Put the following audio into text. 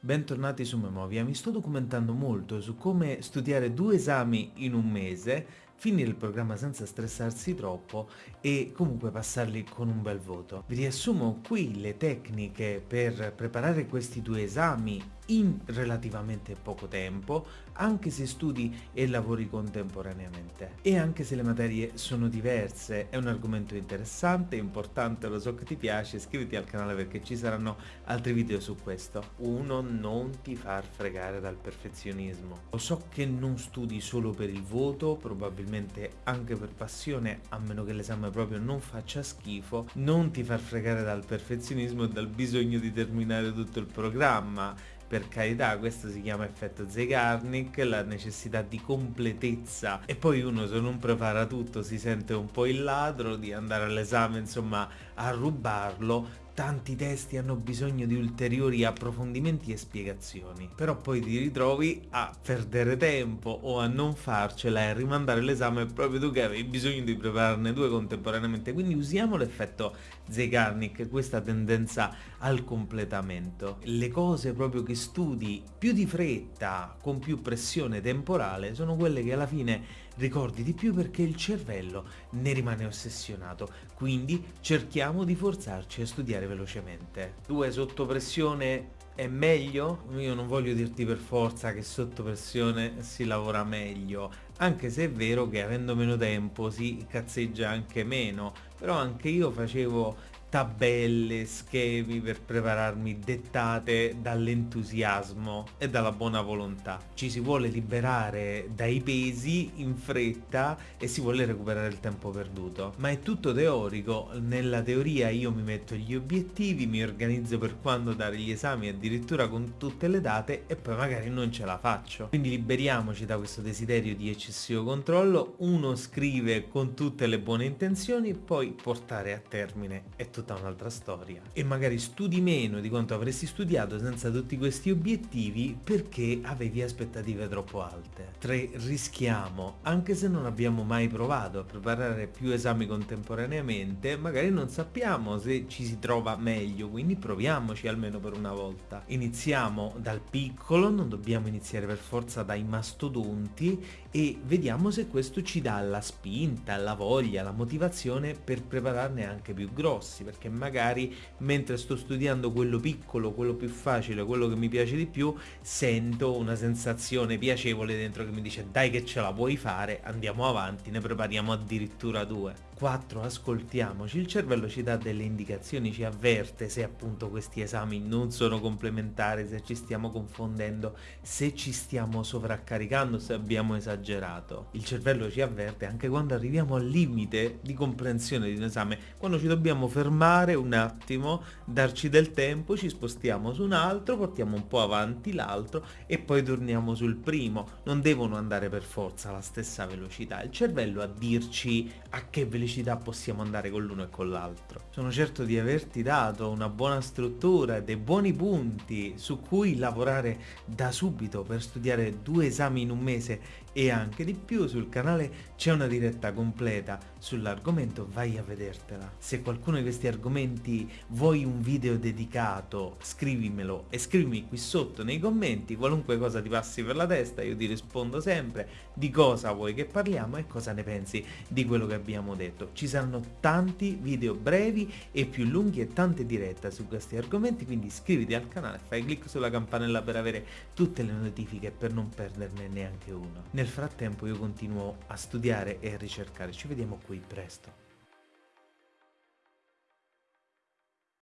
bentornati su Memovia. Mi sto documentando molto su come studiare due esami in un mese, finire il programma senza stressarsi troppo e comunque passarli con un bel voto. Vi riassumo qui le tecniche per preparare questi due esami in relativamente poco tempo, anche se studi e lavori contemporaneamente. E anche se le materie sono diverse, è un argomento interessante, importante, lo so che ti piace, iscriviti al canale perché ci saranno altri video su questo. Uno, non ti far fregare dal perfezionismo. Lo so che non studi solo per il voto, probabilmente anche per passione, a meno che l'esame proprio non faccia schifo, non ti far fregare dal perfezionismo e dal bisogno di terminare tutto il programma. Per carità questo si chiama effetto Zeigarnik, la necessità di completezza. E poi uno se non prepara tutto si sente un po' il ladro di andare all'esame insomma a rubarlo tanti testi hanno bisogno di ulteriori approfondimenti e spiegazioni, però poi ti ritrovi a perdere tempo o a non farcela e a rimandare l'esame proprio tu che avevi bisogno di prepararne due contemporaneamente, quindi usiamo l'effetto Zeigarnik, questa tendenza al completamento. Le cose proprio che studi più di fretta, con più pressione temporale, sono quelle che alla fine ricordi di più perché il cervello ne rimane ossessionato, quindi cerchiamo di forzarci a studiare velocemente. Due sotto pressione è meglio? Io non voglio dirti per forza che sotto pressione si lavora meglio, anche se è vero che avendo meno tempo si cazzeggia anche meno, però anche io facevo tabelle, schemi per prepararmi dettate dall'entusiasmo e dalla buona volontà. Ci si vuole liberare dai pesi in fretta e si vuole recuperare il tempo perduto. Ma è tutto teorico, nella teoria io mi metto gli obiettivi, mi organizzo per quando dare gli esami addirittura con tutte le date e poi magari non ce la faccio. Quindi liberiamoci da questo desiderio di eccessivo controllo, uno scrive con tutte le buone intenzioni, poi portare a termine è tutto tutta un'altra storia. E magari studi meno di quanto avresti studiato senza tutti questi obiettivi perché avevi aspettative troppo alte. 3. Rischiamo, anche se non abbiamo mai provato a preparare più esami contemporaneamente, magari non sappiamo se ci si trova meglio, quindi proviamoci almeno per una volta. Iniziamo dal piccolo, non dobbiamo iniziare per forza dai mastodonti e vediamo se questo ci dà la spinta, la voglia, la motivazione per prepararne anche più grossi, perché magari mentre sto studiando quello piccolo, quello più facile, quello che mi piace di più, sento una sensazione piacevole dentro che mi dice dai che ce la puoi fare, andiamo avanti, ne prepariamo addirittura due. 4. Ascoltiamoci, il cervello ci dà delle indicazioni, ci avverte se appunto questi esami non sono complementari, se ci stiamo confondendo, se ci stiamo sovraccaricando, se abbiamo esagerato. Il cervello ci avverte anche quando arriviamo al limite di comprensione di un esame, quando ci dobbiamo fermare un attimo, darci del tempo, ci spostiamo su un altro, portiamo un po' avanti l'altro e poi torniamo sul primo. Non devono andare per forza alla stessa velocità, il cervello a dirci a che velocità felicità possiamo andare con l'uno e con l'altro. Sono certo di averti dato una buona struttura dei buoni punti su cui lavorare da subito per studiare due esami in un mese e anche di più. Sul canale c'è una diretta completa sull'argomento, vai a vedertela. Se qualcuno di questi argomenti vuoi un video dedicato, scrivimelo e scrivimi qui sotto nei commenti qualunque cosa ti passi per la testa, io ti rispondo sempre di cosa vuoi che parliamo e cosa ne pensi di quello che abbiamo detto detto, ci saranno tanti video brevi e più lunghi e tante dirette su questi argomenti, quindi iscriviti al canale, fai clic sulla campanella per avere tutte le notifiche per non perderne neanche uno. Nel frattempo io continuo a studiare e a ricercare, ci vediamo qui presto.